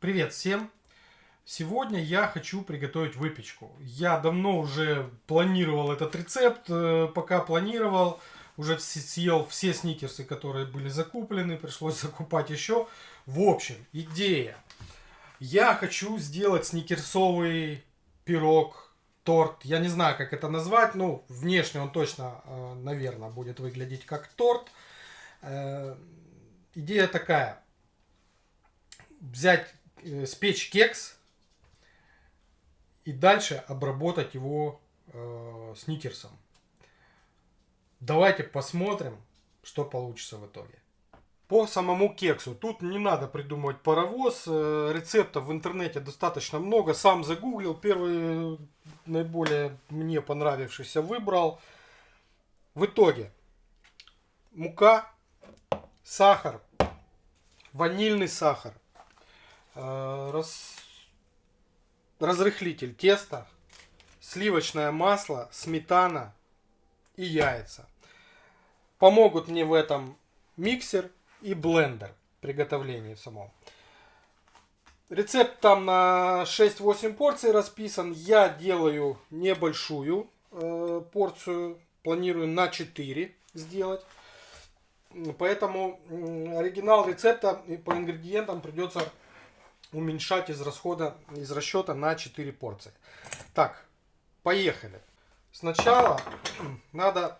Привет всем! Сегодня я хочу приготовить выпечку. Я давно уже планировал этот рецепт, э, пока планировал, уже съел все сникерсы, которые были закуплены, пришлось закупать еще. В общем, идея. Я хочу сделать сникерсовый пирог, торт. Я не знаю, как это назвать, ну, внешне он точно, э, наверное, будет выглядеть как торт. Э, идея такая. Взять спечь кекс и дальше обработать его э, сникерсом. Давайте посмотрим, что получится в итоге. По самому кексу. Тут не надо придумывать паровоз. Э, рецептов в интернете достаточно много. Сам загуглил. Первый наиболее мне понравившийся выбрал. В итоге мука, сахар, ванильный сахар, Э, раз... разрыхлитель теста, сливочное масло, сметана и яйца. Помогут мне в этом миксер и блендер приготовления самого. Рецепт там на 6-8 порций расписан. Я делаю небольшую э, порцию. Планирую на 4 сделать. Поэтому оригинал рецепта по ингредиентам придется уменьшать из расхода, из расчета на 4 порции. Так, поехали. Сначала надо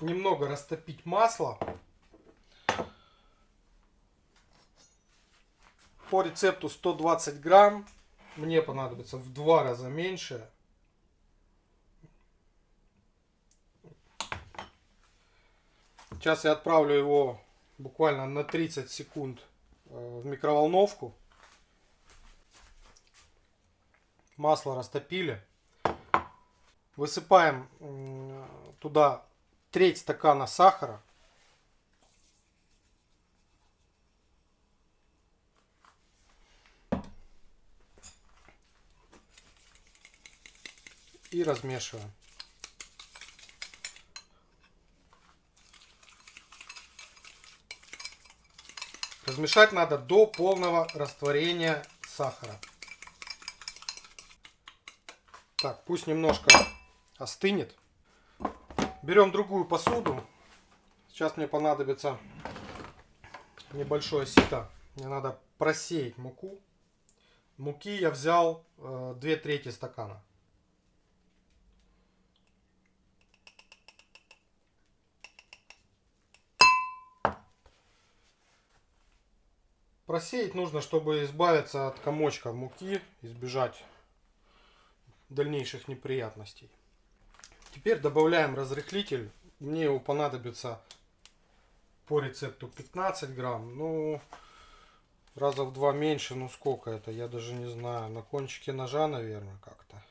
немного растопить масло. По рецепту 120 грамм. Мне понадобится в два раза меньше. Сейчас я отправлю его буквально на 30 секунд э, в микроволновку. Масло растопили. Высыпаем туда треть стакана сахара. И размешиваем. Размешать надо до полного растворения сахара. Так, пусть немножко остынет. Берем другую посуду. Сейчас мне понадобится небольшое сито. Мне надо просеять муку. Муки я взял э, 2 трети стакана. Просеять нужно, чтобы избавиться от комочка муки, избежать дальнейших неприятностей. Теперь добавляем разрыхлитель. Мне его понадобится по рецепту 15 грамм. Ну, раза в два меньше. Ну, сколько это? Я даже не знаю. На кончике ножа, наверное, как-то.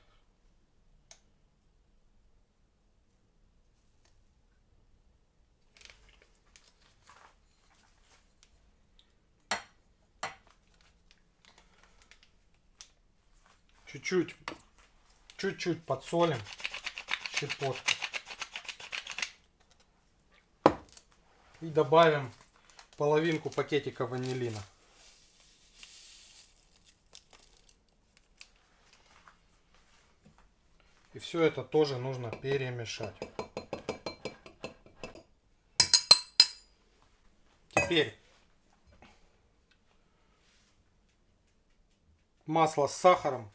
Чуть-чуть Чуть-чуть подсолим. Щепотку. И добавим половинку пакетика ванилина. И все это тоже нужно перемешать. Теперь масло с сахаром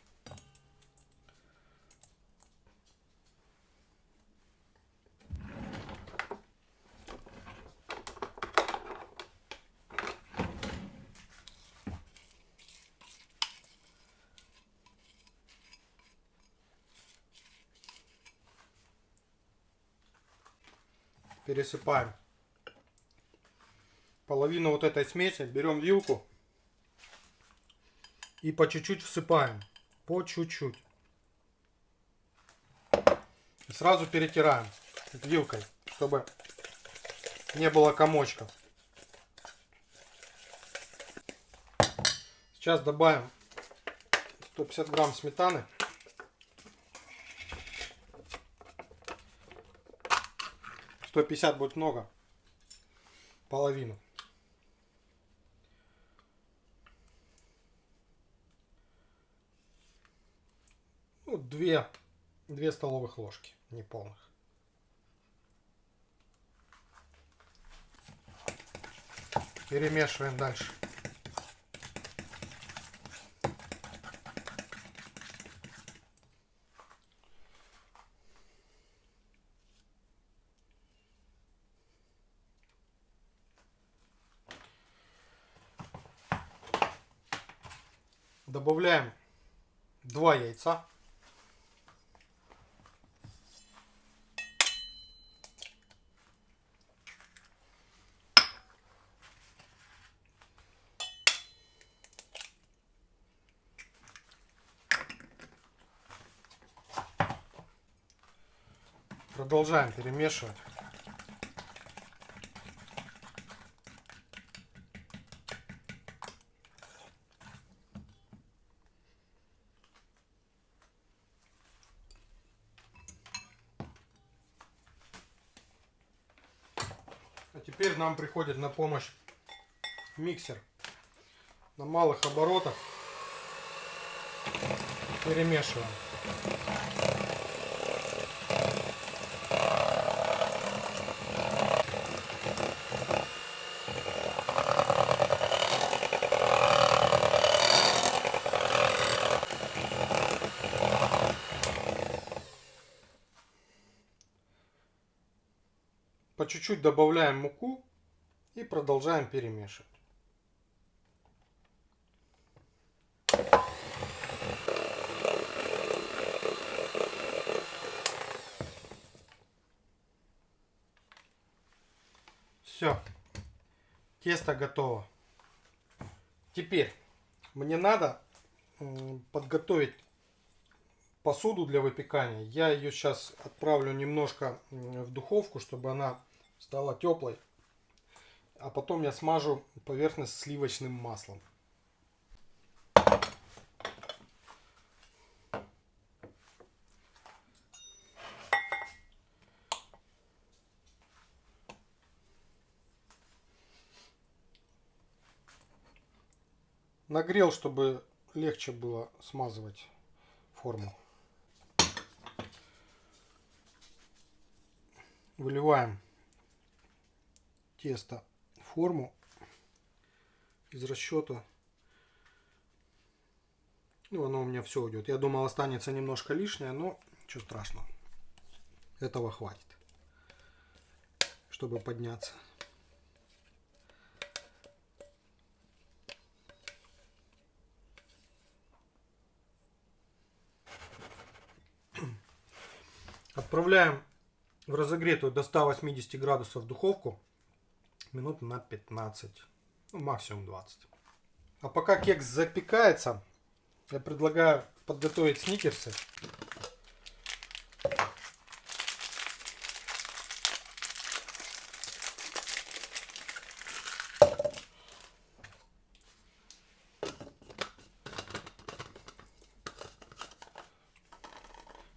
пересыпаем половину вот этой смеси, берем вилку и по чуть-чуть всыпаем. По чуть-чуть. Сразу перетираем вилкой, чтобы не было комочков. Сейчас добавим 150 грамм сметаны. 150 будет много. Половину. Ну, две, две столовых ложки неполных. Перемешиваем дальше. Добавляем два яйца. Продолжаем перемешивать. А теперь нам приходит на помощь миксер на малых оборотах. Перемешиваем. По чуть-чуть добавляем муку и продолжаем перемешивать. Все, тесто готово. Теперь мне надо подготовить посуду для выпекания. Я ее сейчас отправлю немножко в духовку, чтобы она стала теплой. А потом я смажу поверхность сливочным маслом. Нагрел, чтобы легче было смазывать форму. Выливаем тесто в форму из расчета. Ну, оно у меня все уйдет. Я думал, останется немножко лишнее, но ничего страшного. Этого хватит, чтобы подняться. Отправляем в разогретую до 180 градусов духовку минут на 15, ну, максимум 20. А пока кекс запекается, я предлагаю подготовить сникерсы.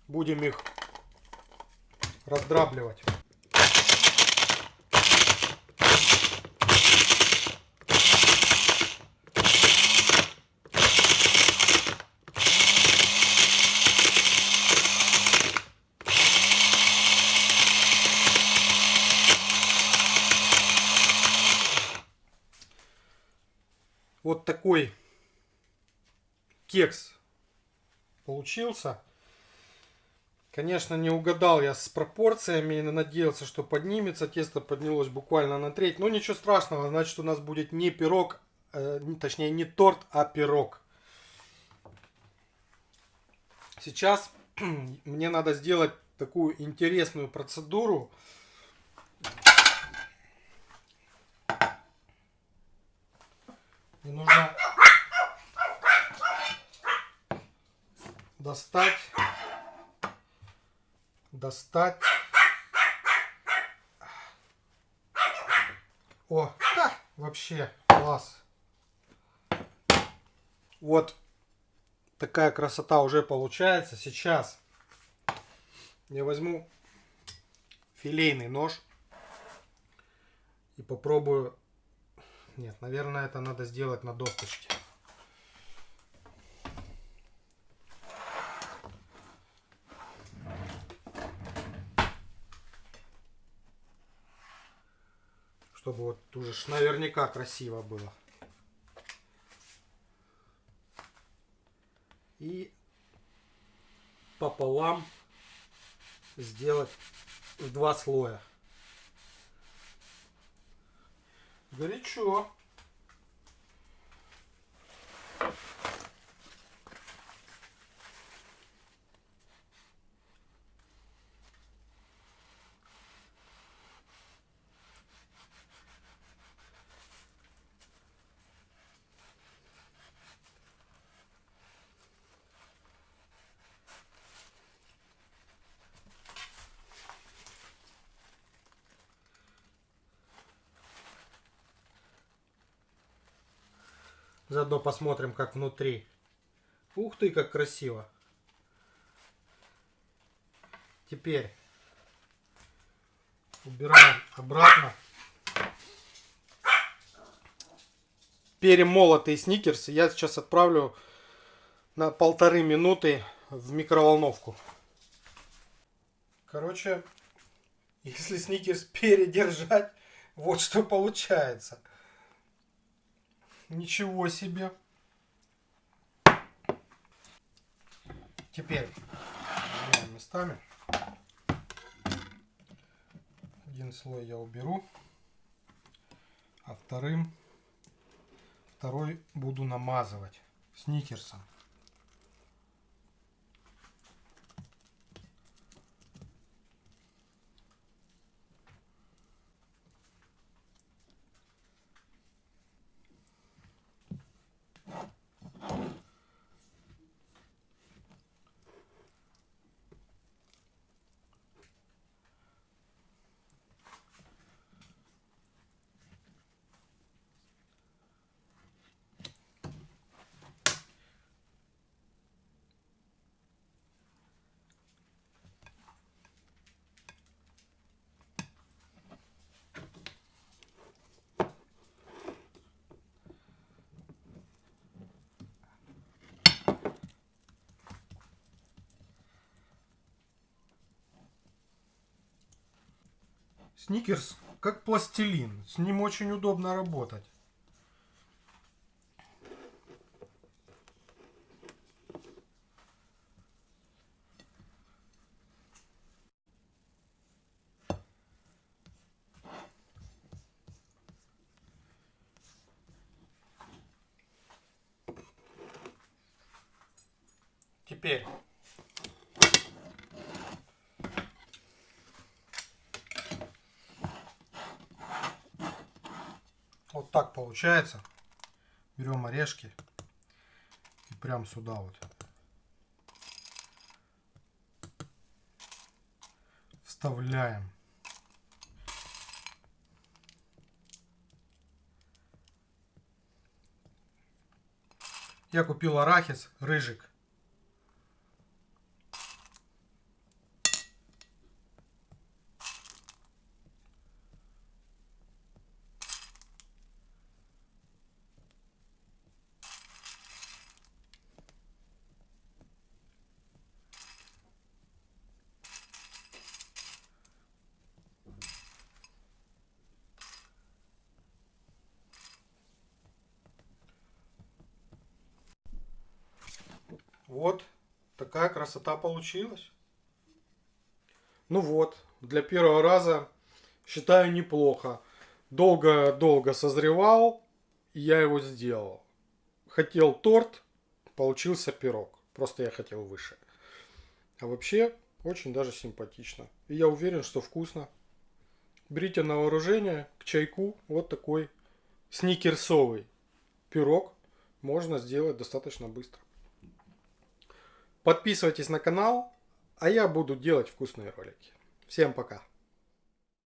Будем их раздрабливать. Вот такой кекс получился. Конечно, не угадал я с пропорциями надеялся, что поднимется. Тесто поднялось буквально на треть. Но ничего страшного, значит у нас будет не пирог, э, точнее не торт, а пирог. Сейчас мне надо сделать такую интересную процедуру. Мне нужно достать достать. О, да, вообще класс. Вот такая красота уже получается. Сейчас я возьму филейный нож и попробую. Нет, наверное, это надо сделать на досточке. Чтобы вот уже наверняка красиво было. И пополам сделать в два слоя. Горячо. Заодно посмотрим, как внутри. Ух ты, как красиво. Теперь убираем обратно. Перемолотые сникерсы я сейчас отправлю на полторы минуты в микроволновку. Короче, если сникерс передержать, вот что получается. Ничего себе. Теперь местами. Один слой я уберу, а вторым второй буду намазывать сникерсом. Сникерс как пластилин. С ним очень удобно работать. Теперь Так получается. Берем орешки и прям сюда вот. Вставляем. Я купил арахис рыжик. Вот такая красота получилась. Ну вот, для первого раза считаю неплохо. Долго-долго созревал, и я его сделал. Хотел торт, получился пирог. Просто я хотел выше. А вообще, очень даже симпатично. И я уверен, что вкусно. Берите на вооружение к чайку вот такой сникерсовый пирог. Можно сделать достаточно быстро. Подписывайтесь на канал, а я буду делать вкусные ролики. Всем пока!